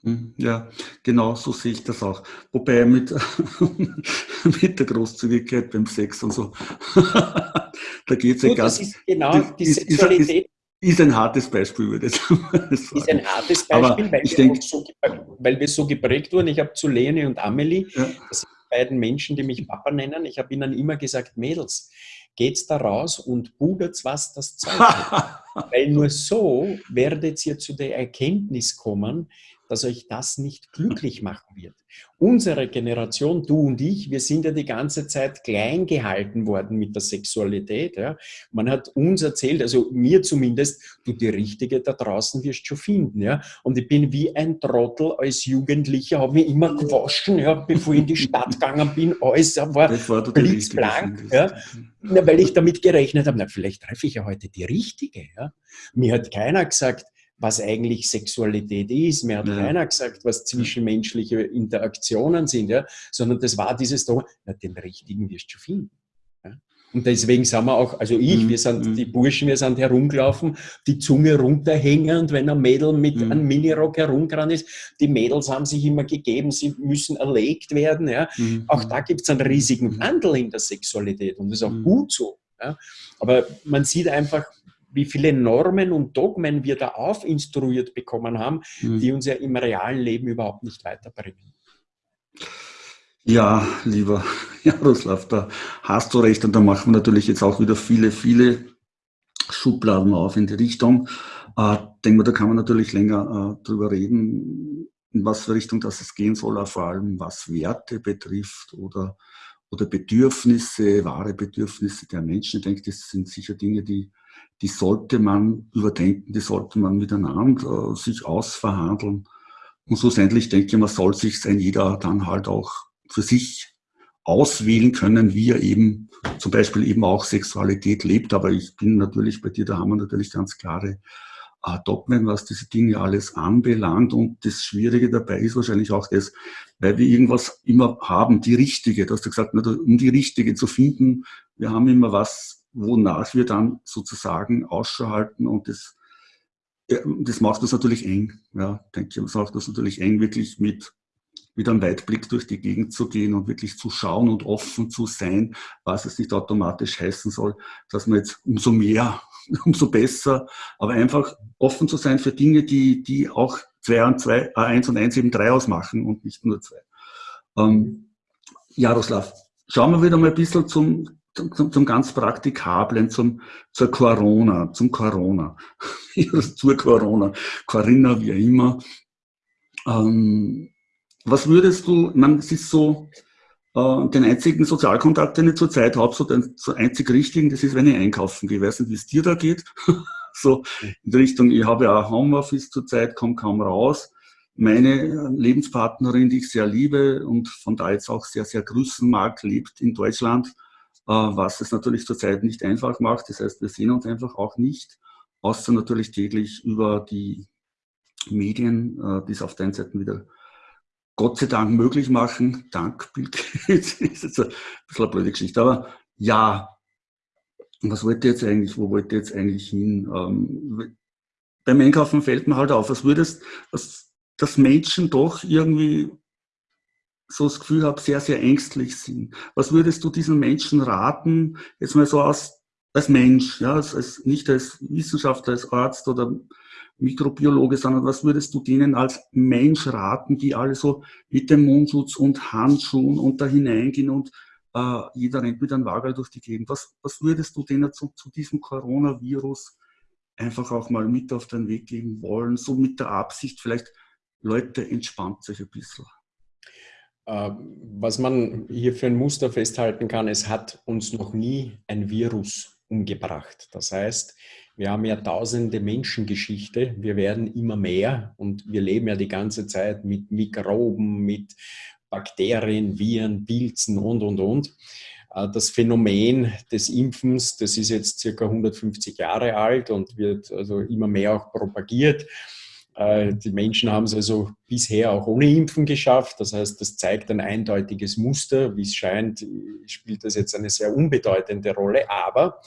Speaker 1: Hm, ja, genau so sehe ich das auch. Wobei mit, mit der Großzügigkeit beim Sex und so, da geht es ja ganz.
Speaker 2: Das ist genau die Sexualität.
Speaker 1: Ist ein hartes Beispiel, würde ich sagen.
Speaker 2: Ist ein hartes Beispiel, weil, wir denk, so, weil, wir so geprägt wurden. Ich habe zu Leni und Amelie, ja. das sind die beiden Menschen, die mich Papa nennen, ich habe ihnen immer gesagt, Mädels, geht's da raus und pudert was das Zeug Weil nur so werdet ihr zu der Erkenntnis kommen, dass euch das nicht glücklich machen wird. Unsere Generation, du und ich, wir sind ja die ganze Zeit klein gehalten worden mit der Sexualität. Ja. Man hat uns erzählt, also mir zumindest, du die Richtige da draußen wirst schon finden. Ja. Und ich bin wie ein Trottel als Jugendlicher, habe mich immer gewaschen, ja, bevor ich in die Stadt gegangen bin. Alles war blitzblank. Ja. Na, weil ich damit gerechnet habe, na, vielleicht treffe ich ja heute die Richtige. Ja. Mir hat keiner gesagt, was eigentlich Sexualität ist. Mir hat ja. keiner gesagt, was zwischenmenschliche Interaktionen sind, ja, sondern das war dieses da, na, den richtigen wirst du finden. Ja. Und deswegen sind wir auch, also ich, mhm. wir sind mhm. die Burschen, wir sind herumgelaufen, die Zunge runterhängend, wenn ein Mädel mit mhm. einem Minirock herumgerannt ist. Die Mädels haben sich immer gegeben, sie müssen erlegt werden. Ja. Mhm. Auch da gibt es einen riesigen mhm. Wandel in der Sexualität und das ist auch mhm. gut so. Ja. Aber man sieht einfach, wie viele Normen und Dogmen wir da aufinstruiert bekommen haben, mhm. die uns ja im realen Leben überhaupt nicht weiterbringen.
Speaker 1: Ja, lieber Jaroslav, da hast du recht und da machen wir natürlich jetzt auch wieder viele, viele Schubladen auf in die Richtung. Äh, denke mal, da kann man natürlich länger äh, drüber reden, in was für Richtung das es gehen soll, vor allem was Werte betrifft oder, oder Bedürfnisse, wahre Bedürfnisse der Menschen. Ich denke, das sind sicher Dinge, die die sollte man überdenken, die sollte man miteinander äh, sich ausverhandeln. Und schlussendlich denke ich, man soll sich ein jeder dann halt auch für sich auswählen können, wie er eben zum Beispiel eben auch Sexualität lebt. Aber ich bin natürlich bei dir, da haben wir natürlich ganz klare äh, Dogmen, was diese Dinge alles anbelangt. Und das Schwierige dabei ist wahrscheinlich auch das, weil wir irgendwas immer haben, die richtige. Du hast ja gesagt, um die richtige zu finden, wir haben immer was wonach wir dann sozusagen Ausschau halten und das, das macht uns natürlich eng. Ja, denke ich, das macht uns natürlich eng, wirklich mit, mit einem Weitblick durch die Gegend zu gehen und wirklich zu schauen und offen zu sein, was es nicht automatisch heißen soll, dass man jetzt umso mehr, umso besser, aber einfach offen zu sein für Dinge, die, die auch zwei und zwei, äh, eins und eins eben drei ausmachen und nicht nur zwei. Ähm, Jaroslav, schauen wir wieder mal ein bisschen zum, zum, zum ganz Praktikablen, zum, zur Corona, zum Corona, zur Corona, Corinna, wie immer. Ähm, was würdest du, man, es ist so, äh, den einzigen Sozialkontakt, den ich zurzeit habe, so den so einzig richtigen, das ist, wenn ich einkaufen gehe. Ich weiß nicht, wie es dir da geht. so in Richtung, ich habe ja auch Homeoffice zurzeit, komme kaum raus. Meine Lebenspartnerin, die ich sehr liebe und von da jetzt auch sehr, sehr grüßen mag, lebt in Deutschland äh, was es natürlich zurzeit nicht einfach macht. Das heißt, wir sehen uns einfach auch nicht, außer natürlich täglich über die Medien, äh, die es auf der einen Seite wieder Gott sei Dank möglich machen. Dank Bill Gates. ist jetzt ein bisschen eine blöde Geschichte. Aber ja, was wollte jetzt eigentlich, wo wollte jetzt eigentlich hin? Ähm, beim Einkaufen fällt mir halt auf, was würdest, was, dass Menschen doch irgendwie so das Gefühl habe, sehr, sehr ängstlich sind. Was würdest du diesen Menschen raten, jetzt mal so als, als Mensch, ja, als, als, nicht als Wissenschaftler, als Arzt oder Mikrobiologe, sondern was würdest du denen als Mensch raten, die alle so mit dem Mundschutz und Handschuhen und da hineingehen und äh, jeder rennt mit einem Wagel durch die Gegend. Was, was würdest du denen zu, zu diesem Coronavirus einfach auch mal mit auf den Weg geben wollen, so mit der Absicht vielleicht, Leute, entspannt sich ein bisschen.
Speaker 2: Äh, was man hier für ein Muster festhalten kann, es hat uns noch nie ein Virus umgebracht. Das heißt, wir haben ja tausende Menschengeschichte, wir werden immer mehr und wir leben ja die ganze Zeit mit Mikroben, mit Bakterien, Viren, Pilzen und, und, und. Äh, das Phänomen des Impfens, das ist jetzt circa 150 Jahre alt und wird also immer mehr auch propagiert. Äh, die Menschen haben es also bisher auch ohne Impfen geschafft. Das heißt, das zeigt ein eindeutiges Muster. Wie es scheint, spielt das jetzt eine sehr unbedeutende Rolle. Aber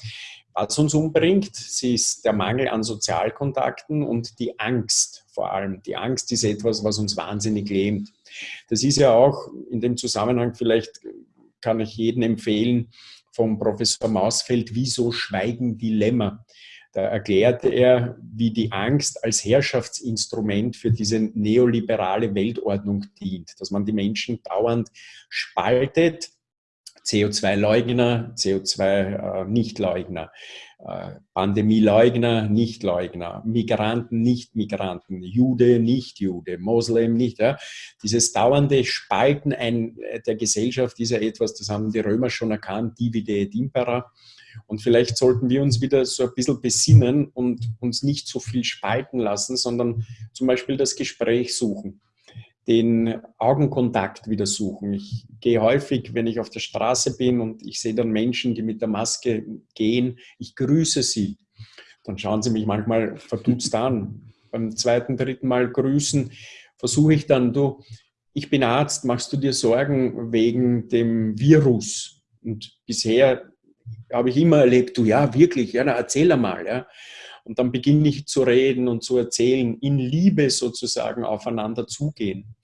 Speaker 2: was uns umbringt, ist der Mangel an Sozialkontakten und die Angst vor allem. Die Angst ist etwas, was uns wahnsinnig lähmt. Das ist ja auch in dem Zusammenhang, vielleicht kann ich jedem empfehlen, vom Professor Mausfeld, Wieso Schweigen Dilemma. Da erklärte er, wie die Angst als Herrschaftsinstrument für diese neoliberale Weltordnung dient, dass man die Menschen dauernd spaltet, CO2-Leugner, CO2-Nichtleugner, äh, Pandemieleugner, Nichtleugner, Migranten, Nicht-Migranten, Jude, Nicht-Jude, Moslem, nicht. Ja. Dieses dauernde Spalten ein, der Gesellschaft ist ja etwas, das haben die Römer schon erkannt, divide et impera. Und vielleicht sollten wir uns wieder so ein bisschen besinnen und uns nicht so viel spalten lassen, sondern zum Beispiel das Gespräch suchen, den Augenkontakt wieder suchen. Ich gehe häufig, wenn ich auf der Straße bin und ich sehe dann Menschen, die mit der Maske gehen, ich grüße sie. Dann schauen sie mich manchmal verdutzt an. Beim zweiten, dritten Mal grüßen versuche ich dann, du, ich bin Arzt, machst du dir Sorgen wegen dem Virus? Und bisher habe ich immer erlebt, du ja, wirklich, ja, na, erzähl einmal, ja. Und dann beginne ich zu reden und zu erzählen, in Liebe sozusagen aufeinander zugehen.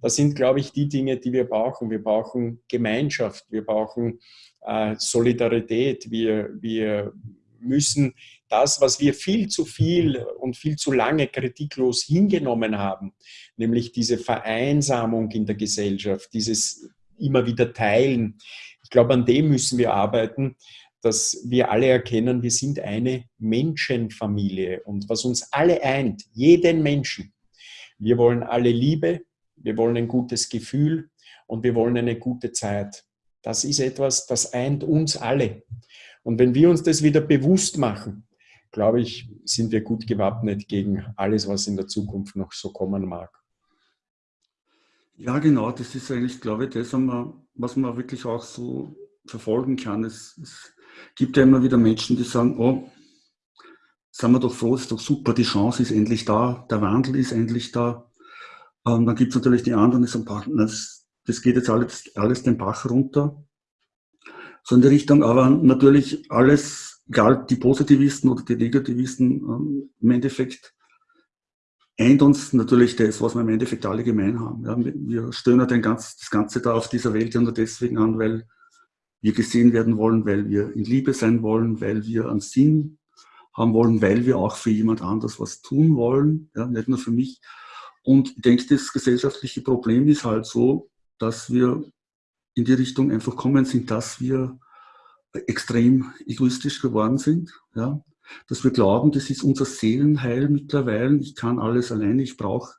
Speaker 2: Das sind, glaube ich, die Dinge, die wir brauchen. Wir brauchen Gemeinschaft, wir brauchen äh, Solidarität, wir, wir müssen das, was wir viel zu viel und viel zu lange kritiklos hingenommen haben, nämlich diese Vereinsamung in der Gesellschaft, dieses immer wieder Teilen, ich glaube, an dem müssen wir arbeiten, dass wir alle erkennen, wir sind eine Menschenfamilie. Und was uns alle eint, jeden Menschen, wir wollen alle Liebe, wir wollen ein gutes Gefühl und wir wollen eine gute Zeit. Das ist etwas, das eint uns alle. Und wenn wir uns das wieder bewusst machen, glaube ich, sind wir gut gewappnet gegen alles, was in der Zukunft noch so kommen mag.
Speaker 1: Ja, genau, das ist eigentlich, glaube ich, das, was man wirklich auch so verfolgen kann. Es, es gibt ja immer wieder Menschen, die sagen, oh, sind wir doch froh, ist doch super, die Chance ist endlich da, der Wandel ist endlich da. Und ähm, dann gibt es natürlich die anderen, die sagen, das, das geht jetzt alles, alles den Bach runter. So in die Richtung, aber natürlich alles, egal die Positivisten oder die Negativisten, ähm, im Endeffekt eint uns natürlich das, was wir im Endeffekt alle gemein haben. Ja, wir stöhnen ganz, das Ganze da auf dieser Welt ja nur deswegen an, weil wir gesehen werden wollen, weil wir in Liebe sein wollen, weil wir einen Sinn haben wollen, weil wir auch für jemand anders was tun wollen, ja, nicht nur für mich. Und ich denke, das gesellschaftliche Problem ist halt so, dass wir in die Richtung einfach kommen sind, dass wir extrem egoistisch geworden sind. Ja dass wir glauben, das ist unser Seelenheil mittlerweile. Ich kann alles alleine, ich brauche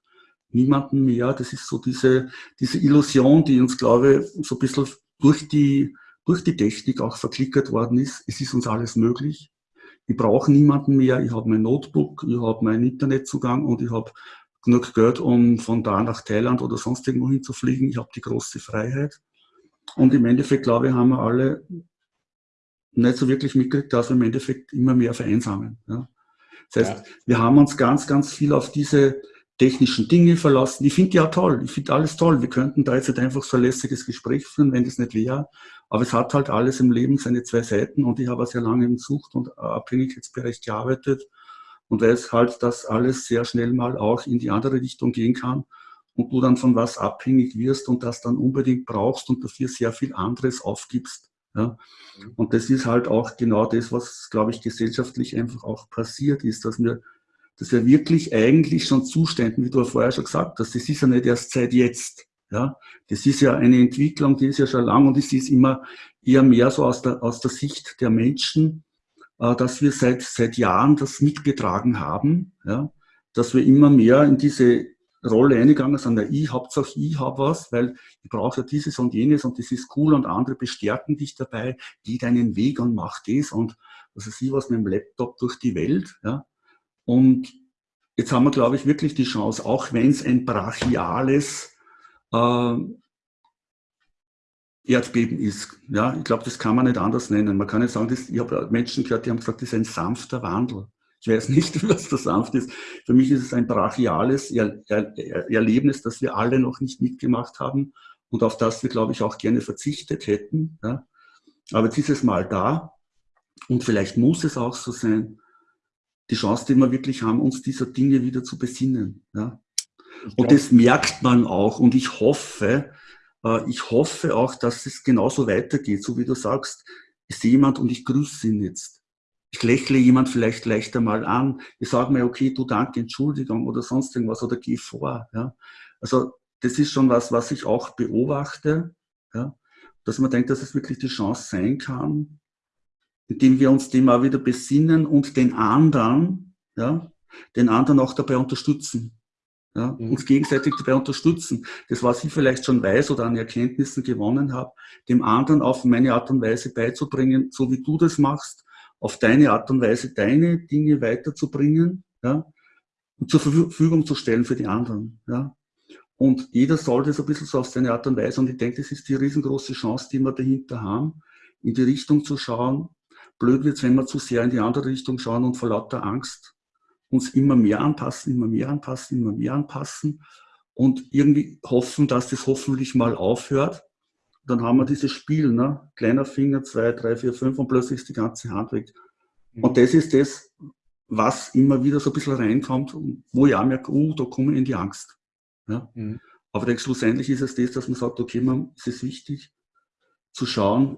Speaker 1: niemanden mehr. Das ist so diese, diese Illusion, die uns, glaube ich, so ein bisschen durch die, durch die Technik auch verklickert worden ist. Es ist uns alles möglich. Ich brauche niemanden mehr. Ich habe mein Notebook, ich habe meinen Internetzugang und ich habe genug Geld, um von da nach Thailand oder sonst irgendwo hinzufliegen. Ich habe die große Freiheit. Und im Endeffekt, glaube ich, haben wir alle nicht so wirklich mitgekriegt, dass wir im Endeffekt immer mehr vereinsamen. Ja. Das heißt, ja. wir haben uns ganz, ganz viel auf diese technischen Dinge verlassen. Ich finde die auch toll. Ich finde alles toll. Wir könnten da jetzt nicht einfach so ein lässiges Gespräch führen, wenn das nicht wäre. Aber es hat halt alles im Leben seine zwei Seiten und ich habe sehr lange im Sucht- und Abhängigkeitsbereich gearbeitet und weiß halt, dass alles sehr schnell mal auch in die andere Richtung gehen kann und du dann von was abhängig wirst und das dann unbedingt brauchst und dafür sehr viel anderes aufgibst. Ja? Mhm. Und das ist halt auch genau das, was, glaube ich, gesellschaftlich einfach auch passiert ist, dass wir, dass wir wirklich eigentlich schon Zuständen, wie du vorher schon gesagt hast, das ist ja nicht erst seit jetzt. Ja, das ist ja eine Entwicklung, die ist ja schon lang und es ist immer eher mehr so aus der, aus der Sicht der Menschen, äh, dass wir seit, seit Jahren das mitgetragen haben, ja, dass wir immer mehr in diese Rolle eingegangen sind, na, ich Hauptsache ich habe was, weil ich brauche ja dieses und jenes und das ist cool und andere bestärken dich dabei, geh deinen Weg und mach das und weiß ich was mit dem Laptop durch die Welt. Ja. Und jetzt haben wir, glaube ich, wirklich die Chance, auch wenn es ein brachiales äh, Erdbeben ist. Ja, ich glaube, das kann man nicht anders nennen. Man kann nicht sagen, das, ich habe Menschen gehört, die haben gesagt, das ist ein sanfter Wandel. Ich weiß nicht, was da sanft ist. Für mich ist es ein brachiales er er Erlebnis, das wir alle noch nicht mitgemacht haben und auf das wir, glaube ich, auch gerne verzichtet hätten. Ja. Aber jetzt ist es mal da und vielleicht muss es auch so sein, die Chance, die wir wirklich haben, uns dieser Dinge wieder zu besinnen. Ja. Und das merkt man auch und ich hoffe, äh, ich hoffe auch, dass es genauso weitergeht, so wie du sagst, ich sehe jemand und ich grüße ihn jetzt. Ich lächle jemand vielleicht leichter mal an. Ich sage mir, okay, du danke, Entschuldigung oder sonst irgendwas oder geh vor. Ja. Also das ist schon was, was ich auch beobachte, ja, dass man denkt, dass es wirklich die Chance sein kann, indem wir uns dem auch wieder besinnen und den anderen, ja, den anderen auch dabei unterstützen. Ja, mhm. uns gegenseitig dabei unterstützen. Das, was ich vielleicht schon weiß oder an Erkenntnissen gewonnen habe, dem anderen auf meine Art und Weise beizubringen, so wie du das machst, auf deine Art und Weise deine Dinge weiterzubringen ja, und zur Verfügung zu stellen für die anderen. Ja. Und jeder soll das ein bisschen so auf seine Art und Weise. Und ich denke, das ist die riesengroße Chance, die wir dahinter haben, in die Richtung zu schauen. Blöd wird es, wenn wir zu sehr in die andere Richtung schauen und vor lauter Angst uns immer mehr anpassen, immer mehr anpassen, immer mehr anpassen und irgendwie hoffen, dass das hoffentlich mal aufhört. Dann haben wir dieses Spiel, ne? kleiner Finger, zwei, drei, vier, fünf und plötzlich ist die ganze Hand weg. Mhm. Und das ist das, was immer wieder so ein bisschen reinkommt, wo ich auch merke, oh, da komme ich in die Angst. Ja? Mhm. Aber schlussendlich ist es das, dass man sagt, okay, man, es ist wichtig zu schauen,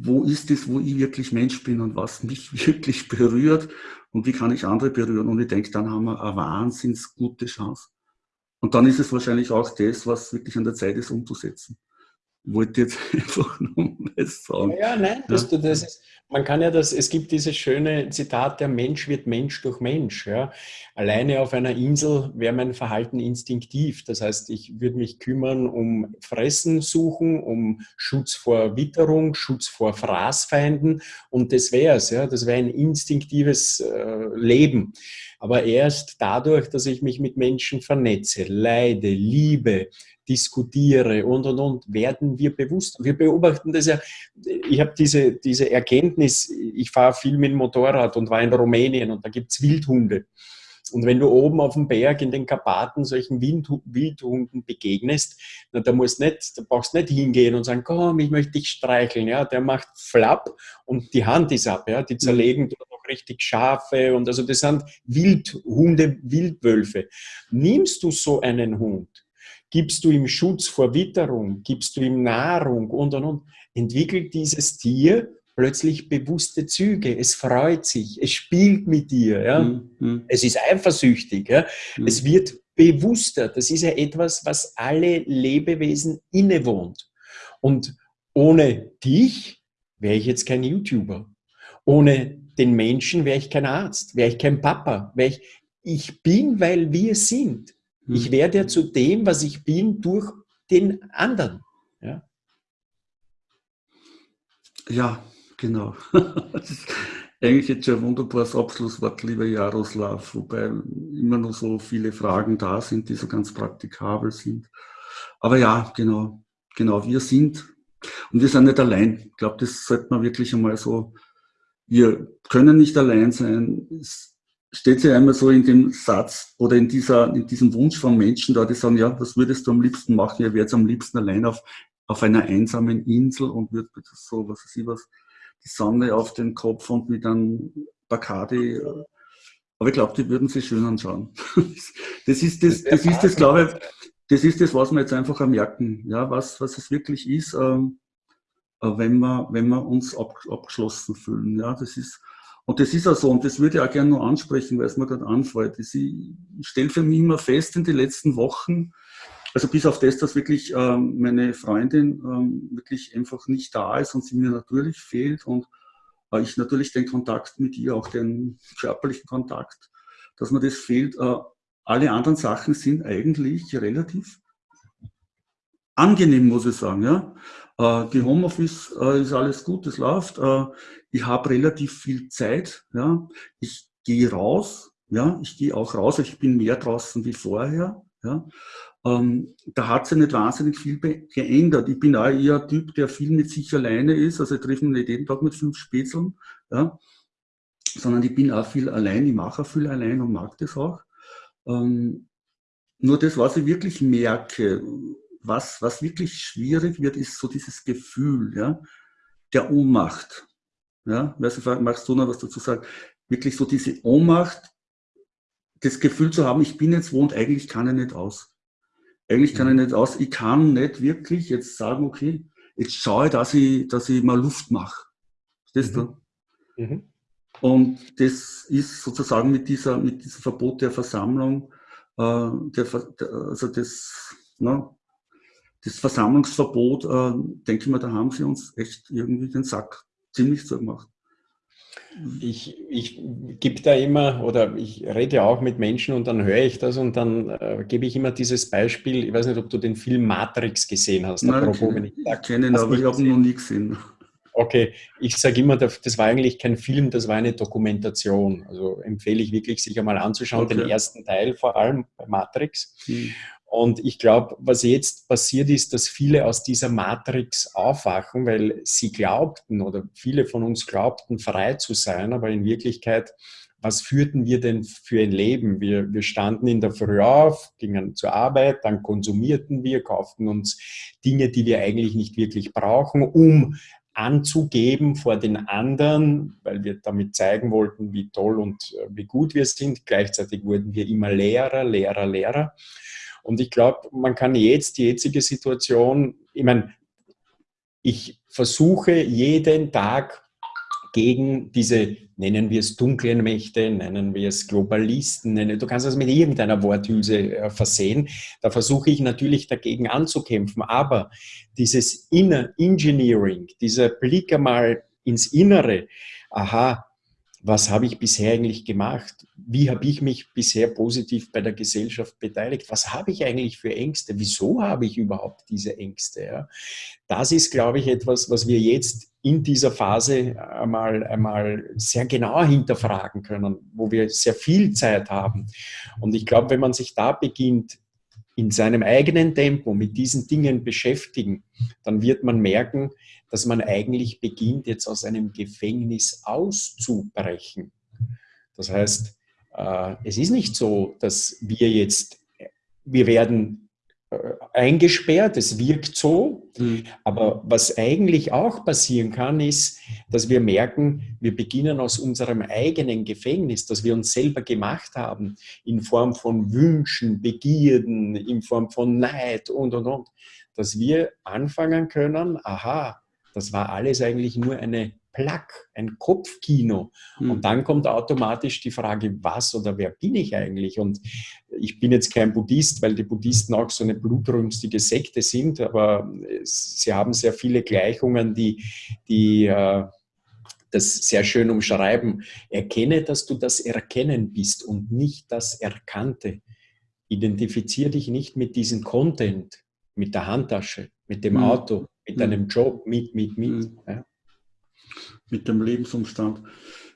Speaker 1: wo ist es, wo ich wirklich Mensch bin und was mich wirklich berührt und wie kann ich andere berühren. Und ich denke, dann haben wir eine wahnsinns gute Chance. Und dann ist es wahrscheinlich auch das, was wirklich an der Zeit ist, umzusetzen wollte jetzt einfach nur mal sagen.
Speaker 2: Ja, nein, das, das ist, man kann ja das, es gibt dieses schöne Zitat, der Mensch wird Mensch durch Mensch. Ja. Alleine auf einer Insel wäre mein Verhalten instinktiv. Das heißt, ich würde mich kümmern um Fressen suchen, um Schutz vor Witterung, Schutz vor Fraßfeinden und das wäre es. Ja. Das wäre ein instinktives äh, Leben. Aber erst dadurch, dass ich mich mit Menschen vernetze, leide, liebe, diskutiere und, und, und, werden wir bewusst. Wir beobachten das ja, ich habe diese, diese Erkenntnis, ich fahre viel mit dem Motorrad und war in Rumänien und da gibt es Wildhunde. Und wenn du oben auf dem Berg in den Karpaten solchen Wildhunden begegnest, na, da musst nicht, da brauchst nicht hingehen und sagen, komm, ich möchte dich streicheln. Ja, der macht Flapp und die Hand ist ab. Ja, die mhm. zerlegen noch richtig Schafe und also das sind Wildhunde, Wildwölfe. Nimmst du so einen Hund, gibst du ihm Schutz vor Witterung, gibst du ihm Nahrung und und und, entwickelt dieses Tier plötzlich bewusste Züge. Es freut sich, es spielt mit dir. Ja? Mhm. Es ist eifersüchtig. Ja? Mhm. Es wird bewusster. Das ist ja etwas, was alle Lebewesen innewohnt. Und ohne dich wäre ich jetzt kein YouTuber. Ohne den Menschen wäre ich kein Arzt, wäre ich kein Papa. Ich, ich bin, weil wir sind. Ich hm. werde ja zu dem, was ich bin, durch den anderen. Ja,
Speaker 1: ja genau. Das ist eigentlich jetzt schon ein wunderbares Abschlusswort, lieber Jaroslav, wobei immer noch so viele Fragen da sind, die so ganz praktikabel sind. Aber ja, genau, genau, wir sind und wir sind nicht allein. Ich glaube, das sollte man wirklich einmal so, wir können nicht allein sein. Es steht ja einmal so in dem Satz oder in, dieser, in diesem Wunsch von Menschen da, die sagen, ja, was würdest du am liebsten machen? Wäre jetzt am liebsten allein auf, auf einer einsamen Insel und würde so, was weiß ich was, die Sonne auf den Kopf und mit einem Bacardi. Aber ich glaube, die würden sich schön anschauen. Das ist das, das ist das, glaube ich, das ist das, was wir jetzt einfach merken, ja, was, was es wirklich ist, ähm, äh, wenn wir, wenn wir uns ab, abgeschlossen fühlen. Ja, das ist, und das ist auch so, und das würde ich auch gerne noch ansprechen, weil es mir gerade anfällt. Ich stelle für mich immer fest in den letzten Wochen, also bis auf das, dass wirklich ähm, meine Freundin ähm, wirklich einfach nicht da ist und sie mir natürlich fehlt und äh, ich natürlich den Kontakt mit ihr, auch den körperlichen Kontakt, dass mir das fehlt. Äh, alle anderen Sachen sind eigentlich relativ angenehm, muss ich sagen. Ja? Äh, die Homeoffice äh, ist alles gut, es läuft. Äh, ich habe relativ viel Zeit. Ja? Ich gehe raus. Ja? Ich gehe auch raus. Ich bin mehr draußen wie vorher. Ja? Ähm, da hat sich nicht wahnsinnig viel geändert. Ich bin auch eher ein Typ, der viel mit sich alleine ist. Also ich treffe mich nicht jeden Tag mit fünf Spätzeln. Ja? Sondern ich bin auch viel allein. Ich mache auch viel allein und mag das auch. Ähm, nur das, was ich wirklich merke, was, was wirklich schwierig wird, ist so dieses Gefühl ja, der Ohnmacht. Ja, weißt du, magst du noch was dazu sagen? Wirklich so diese Ohnmacht, das Gefühl zu haben, ich bin jetzt wo und eigentlich kann ich nicht aus. Eigentlich kann ich mhm. nicht aus. Ich kann nicht wirklich jetzt sagen, okay, jetzt schaue ich, dass ich, dass ich mal Luft mache. Verstehst mhm. du? Mhm. Und das ist sozusagen mit dieser, mit diesem Verbot der Versammlung, äh, der, also das, ne, das Versammlungsverbot, äh, denke ich mal, da haben sie uns echt irgendwie den Sack ziemlich zugemacht.
Speaker 2: Ich, ich gebe da immer oder ich rede auch mit Menschen und dann höre ich das und dann äh, gebe ich immer dieses Beispiel. Ich weiß nicht, ob du den Film Matrix gesehen hast.
Speaker 1: Nein, apropos, ich, ich kenne ihn, aber ich habe ihn noch nie gesehen.
Speaker 2: Okay, ich sage immer, das war eigentlich kein Film, das war eine Dokumentation. Also empfehle ich wirklich, sich einmal anzuschauen, okay. den ersten Teil vor allem bei Matrix. Hm. Und ich glaube, was jetzt passiert ist, dass viele aus dieser Matrix aufwachen, weil sie glaubten oder viele von uns glaubten, frei zu sein, aber in Wirklichkeit, was führten wir denn für ein Leben? Wir, wir standen in der Früh auf, gingen zur Arbeit, dann konsumierten wir, kauften uns Dinge, die wir eigentlich nicht wirklich brauchen, um anzugeben vor den anderen, weil wir damit zeigen wollten, wie toll und äh, wie gut wir sind. Gleichzeitig wurden wir immer Lehrer, Lehrer, Lehrer. Und ich glaube, man kann jetzt die jetzige Situation, ich meine, ich versuche jeden Tag gegen diese, nennen wir es dunklen Mächte, nennen wir es Globalisten, nennen, du kannst das mit irgendeiner Worthülse äh, versehen. Da versuche ich natürlich dagegen anzukämpfen. Aber dieses Inner Engineering, dieser Blick einmal ins Innere, aha, was habe ich bisher eigentlich gemacht? Wie habe ich mich bisher positiv bei der Gesellschaft beteiligt? Was habe ich eigentlich für Ängste? Wieso habe ich überhaupt diese Ängste? Ja? Das ist, glaube ich, etwas, was wir jetzt in dieser Phase einmal, einmal sehr genau hinterfragen können, wo wir sehr viel Zeit haben. Und ich glaube, wenn man sich da beginnt, in seinem eigenen Tempo mit diesen Dingen beschäftigen, dann wird man merken, dass man eigentlich beginnt, jetzt aus einem Gefängnis auszubrechen. Das heißt, äh, es ist nicht so, dass wir jetzt, wir werden eingesperrt, es wirkt so, mhm. aber was eigentlich auch passieren kann, ist, dass wir merken, wir beginnen aus unserem eigenen Gefängnis, das wir uns selber gemacht haben, in Form von Wünschen, Begierden, in Form von Neid und, und, und, dass wir anfangen können, aha, das war alles eigentlich nur eine Plack, ein Kopfkino. Mhm. Und dann kommt automatisch die Frage, was oder wer bin ich eigentlich? Und ich bin jetzt kein Buddhist, weil die Buddhisten auch so eine blutrünstige Sekte sind, aber sie haben sehr viele Gleichungen, die, die äh, das sehr schön umschreiben. Erkenne, dass du das Erkennen bist und nicht das Erkannte. Identifiziere dich nicht mit diesem Content, mit der Handtasche, mit dem mhm. Auto, mit mhm. deinem Job, mit, mit, mit. Mhm. Ja.
Speaker 1: Mit dem Lebensumstand.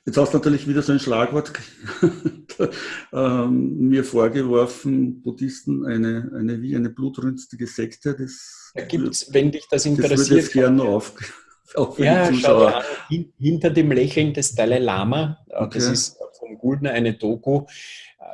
Speaker 1: Jetzt hast du natürlich wieder so ein Schlagwort ähm, mir vorgeworfen, Buddhisten, eine, eine wie eine blutrünstige Sekte. Das
Speaker 2: da gibt's, wenn dich das interessiert. Das
Speaker 1: würde ich gerne auf,
Speaker 2: auf ja, schau an, hinter dem Lächeln des Dalai Lama, äh, okay. das ist vom Guldner eine Doku,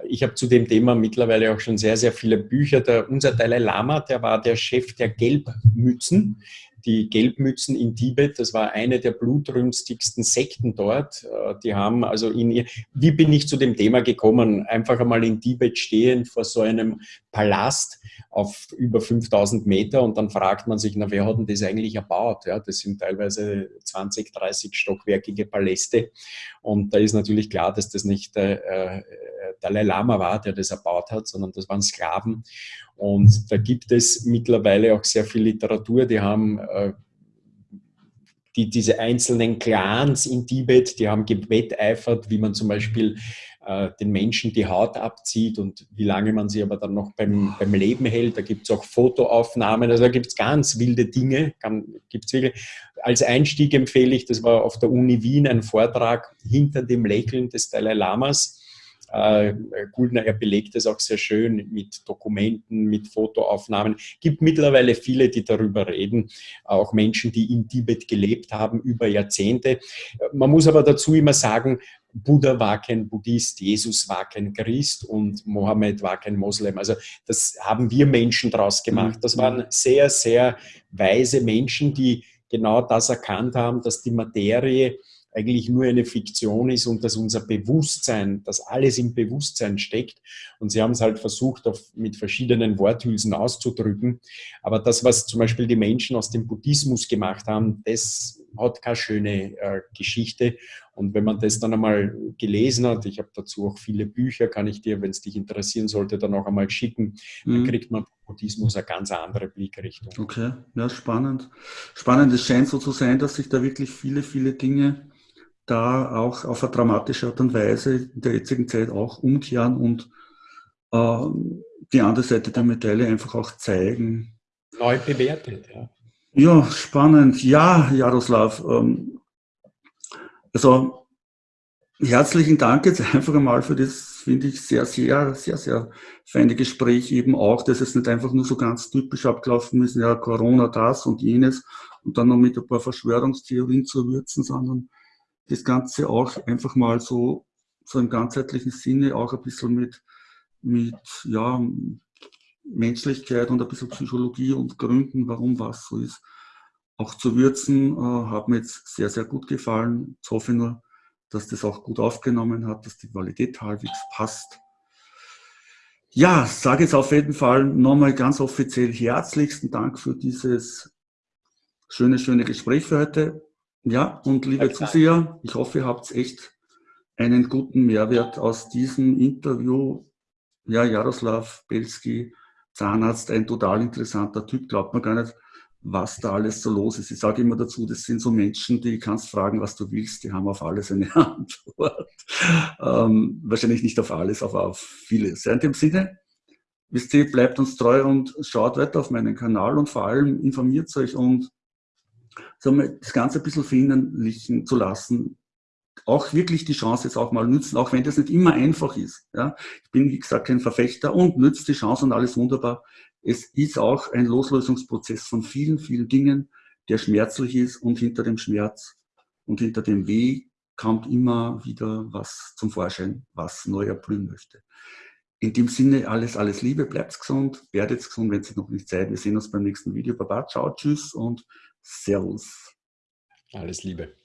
Speaker 2: ich habe zu dem Thema mittlerweile auch schon sehr, sehr viele Bücher. Der, unser Dalai Lama, der war der Chef der Gelbmützen. Die Gelbmützen in Tibet, das war eine der blutrünstigsten Sekten dort. Äh, die haben also in, wie bin ich zu dem Thema gekommen? Einfach einmal in Tibet stehend vor so einem Palast auf über 5000 Meter und dann fragt man sich, na, wer hat denn das eigentlich erbaut? Ja, das sind teilweise 20, 30 stockwerkige Paläste und da ist natürlich klar, dass das nicht äh, Dalai Lama war, der das erbaut hat, sondern das waren Sklaven. Und da gibt es mittlerweile auch sehr viel Literatur, die haben äh, die, diese einzelnen Clans in Tibet, die haben gewetteifert, wie man zum Beispiel äh, den Menschen die Haut abzieht und wie lange man sie aber dann noch beim, beim Leben hält. Da gibt es auch Fotoaufnahmen, also da gibt es ganz wilde Dinge. gibt's wirklich. Als Einstieg empfehle ich, das war auf der Uni Wien ein Vortrag hinter dem Lächeln des Dalai Lamas äh, Guldner, er belegt es auch sehr schön mit Dokumenten, mit Fotoaufnahmen. Es gibt mittlerweile viele, die darüber reden, auch Menschen, die in Tibet gelebt haben über Jahrzehnte. Man muss aber dazu immer sagen, Buddha war kein Buddhist, Jesus war kein Christ und Mohammed war kein Moslem. Also das haben wir Menschen daraus gemacht. Das waren sehr, sehr weise Menschen, die genau das erkannt haben, dass die Materie eigentlich nur eine Fiktion ist und dass unser Bewusstsein, dass alles im Bewusstsein steckt. Und sie haben es halt versucht, auf, mit verschiedenen Worthülsen auszudrücken. Aber das, was zum Beispiel die Menschen aus dem Buddhismus gemacht haben, das hat keine schöne äh, Geschichte. Und wenn man das dann einmal gelesen hat, ich habe dazu auch viele Bücher, kann ich dir, wenn es dich interessieren sollte, dann auch einmal schicken, mhm. dann kriegt man Buddhismus eine ganz andere Blickrichtung.
Speaker 1: Okay, ja, spannend. Spannend, es scheint so zu sein, dass sich da wirklich viele, viele Dinge da auch auf eine dramatische Art und Weise in der jetzigen Zeit auch umkehren und äh, die andere Seite der Medaille einfach auch zeigen.
Speaker 2: Neu bewertet, ja.
Speaker 1: Ja, spannend. Ja, Jaroslav. Ähm, also herzlichen Dank jetzt einfach einmal für das, finde ich, sehr, sehr, sehr, sehr feine Gespräch eben auch, dass es nicht einfach nur so ganz typisch abgelaufen ist, ja, Corona das und jenes und dann noch mit ein paar Verschwörungstheorien zu würzen, sondern das Ganze auch einfach mal so, so im ganzheitlichen Sinne auch ein bisschen mit, mit ja, Menschlichkeit und ein bisschen Psychologie und Gründen, warum was so ist, auch zu würzen, äh, hat mir jetzt sehr, sehr gut gefallen. Jetzt hoffe ich nur, dass das auch gut aufgenommen hat, dass die Qualität halbwegs passt. Ja, sage jetzt auf jeden Fall nochmal ganz offiziell herzlichsten Dank für dieses schöne, schöne Gespräch für heute. Ja, und liebe ja, Zuseher, ich hoffe, ihr habt echt einen guten Mehrwert aus diesem Interview. Ja, Jaroslav Belski, Zahnarzt, ein total interessanter Typ, glaubt man gar nicht, was da alles so los ist. Ich sage immer dazu, das sind so Menschen, die kannst fragen, was du willst, die haben auf alles eine Antwort. Ähm, wahrscheinlich nicht auf alles, aber auf vieles. Ja, in dem Sinne, wisst ihr, bleibt uns treu und schaut weiter auf meinen Kanal und vor allem informiert euch und das Ganze ein bisschen verinnerlichen zu lassen, auch wirklich die Chance jetzt auch mal nützen, auch wenn das nicht immer einfach ist. Ja. Ich bin, wie gesagt, kein Verfechter und nützt die Chance und alles wunderbar. Es ist auch ein Loslösungsprozess von vielen, vielen Dingen, der schmerzlich ist und hinter dem Schmerz und hinter dem Weh kommt immer wieder was zum Vorschein, was neu erblühen möchte. In dem Sinne, alles, alles Liebe, bleibt gesund, werdet gesund, wenn es noch nicht Zeit. Wir sehen uns beim nächsten Video. Baba, ciao, tschüss und Servus.
Speaker 2: Alles Liebe.